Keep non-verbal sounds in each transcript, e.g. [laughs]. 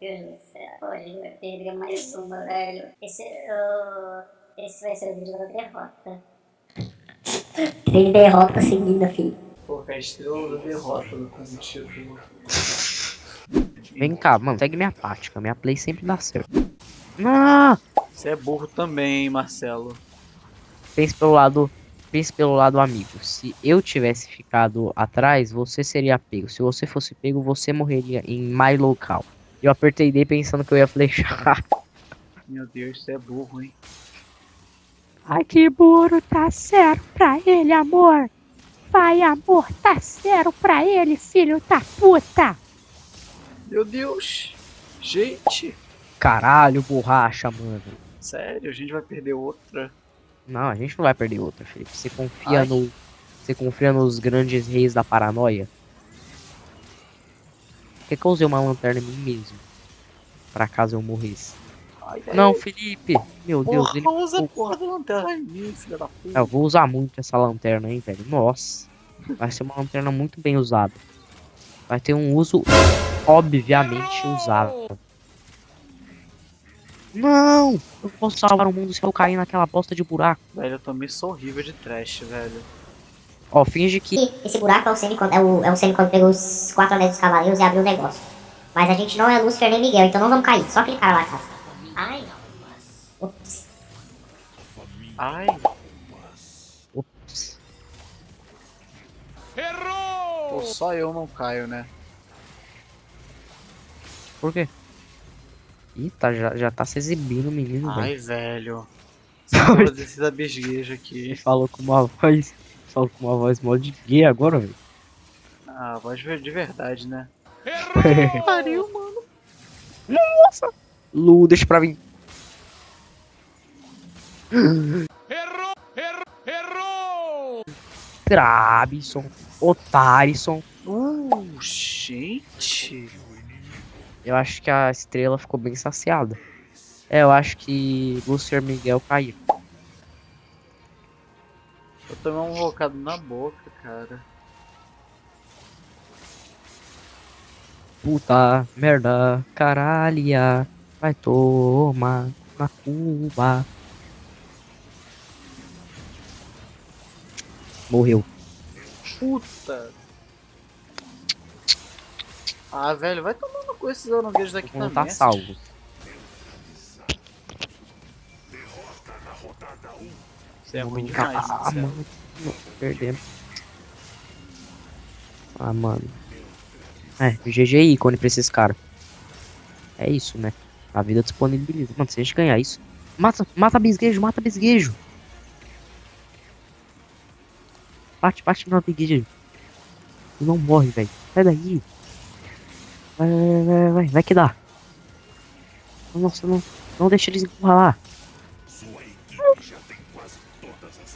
Deus do céu. Hoje vai perder mais uma, velho. Esse, uh, esse vai ser o vídeo da derrota. Três derrotas seguidas, filho. Pô, a estrela da derrota no título. Vem cá, mano, segue minha tática. Minha play sempre dá certo. Ah! Você é burro também, hein, Marcelo. Pense pelo lado. Pense pelo lado amigo. Se eu tivesse ficado atrás, você seria pego. Se você fosse pego, você morreria em my local. Eu apertei D pensando que eu ia flechar. Meu Deus, você é burro, hein? Ai, que burro, tá certo pra ele, amor. Vai, amor, tá certo pra ele, filho da puta. Meu Deus! Gente! Caralho, borracha, mano. Sério, a gente vai perder outra? Não, a gente não vai perder outra, Felipe. Você confia Ai. no. Você confia nos grandes reis da paranoia? Que, que eu usei uma lanterna em mim mesmo? Pra caso eu morresse. Ai, Não, Felipe! Meu Deus, Porra, ele. usa a porra da lanterna em mim, filha da puta. Eu vou usar muito essa lanterna, hein, velho. Nossa. Vai ser uma lanterna muito bem usada. Vai ter um uso obviamente usável. Não! Eu não posso salvar o mundo se eu cair naquela bosta de buraco. Velho, eu tomei sou horrível de trash, velho. Ó, finge que. E esse buraco é o Sene quando, é o, é o Sene quando pegou os quatro anéis dos cavaleiros e abriu o negócio. Mas a gente não é Lúcifer nem Miguel, então não vamos cair. Só aquele cara lá, cara. Ai. Ups. Ai, Ops. pô, só eu não caio, né? Por quê? Ih, tá, já, já tá se exibindo o menino, velho. Ai, velho. [laughs] Porra desse abisguejo aqui. Falou com uma voz. Falou com uma voz mó de gay agora, velho. Ah, voz de verdade, né? [laughs] Pariu, mano. Nossa! Lu, deixa pra mim. Errou! Errou! Errou! Trabison. Otarison. Uh, gente. Eu acho que a estrela ficou bem saciada. É, eu acho que Lucifer Miguel caiu. Eu tomei um rocado na boca, cara. Puta merda, caralha. Vai tomar na Cuba. Morreu. Puta. Ah, velho, vai tomando com esses aranguejos daqui também. tá salvo. Você é ruim demais, cá. Ah, mano. Perdemos. Ah, mano. É, GG ícone pra esses caras. É isso, né? A vida disponibiliza. Mano, se a gente ganhar isso. Mata, mata bisguejo, mata bisguejo. Bate, bate no bisguejo. Não morre, velho. Sai daí. Vai, vai, vai, vai, vai que dá. Nossa, não, não deixa eles encurralar.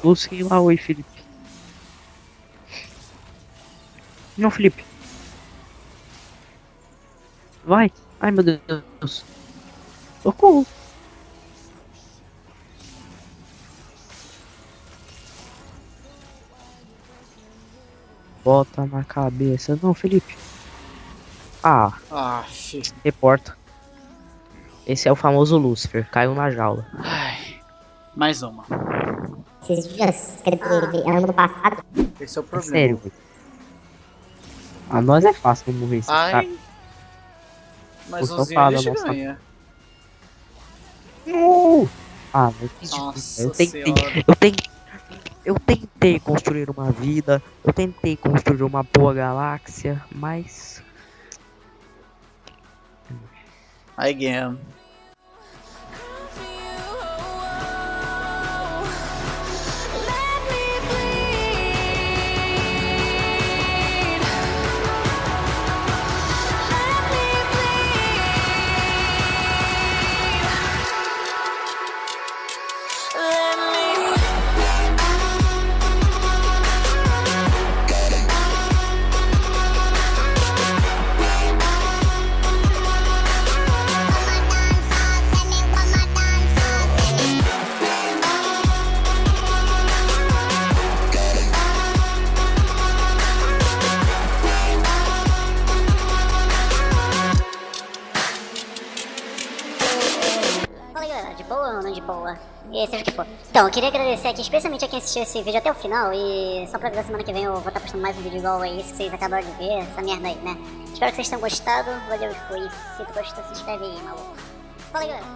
Busquem lá, oi, Felipe. Não, Felipe. Vai. Ai, meu Deus. Socorro. Bota na cabeça. Não, Felipe. Ah, Ah, fi. reporta. Esse é o famoso Lúcifer. Caiu na jaula. Ai. Mais uma. Esses dias, quer dizer, ano passado, Esse é o É problema. sério, velho. A nós é fácil morrer. Ai. Mas Por o Zinho safado, a gente nossa. ganha. Uh! Ah, mas que difícil. Eu tentei, senhora. eu tentei, eu tentei construir uma vida, eu tentei construir uma boa galáxia, mas Again. E seja o que for. Então, eu queria agradecer aqui especialmente a quem assistiu esse vídeo até o final e só pra avisar semana que vem eu vou estar postando mais um vídeo igual a esse que vocês acabaram de ver, essa merda aí, né? Espero que vocês tenham gostado, valeu e fui. Se tu gostou, se inscreve aí, maluco. Fala galera.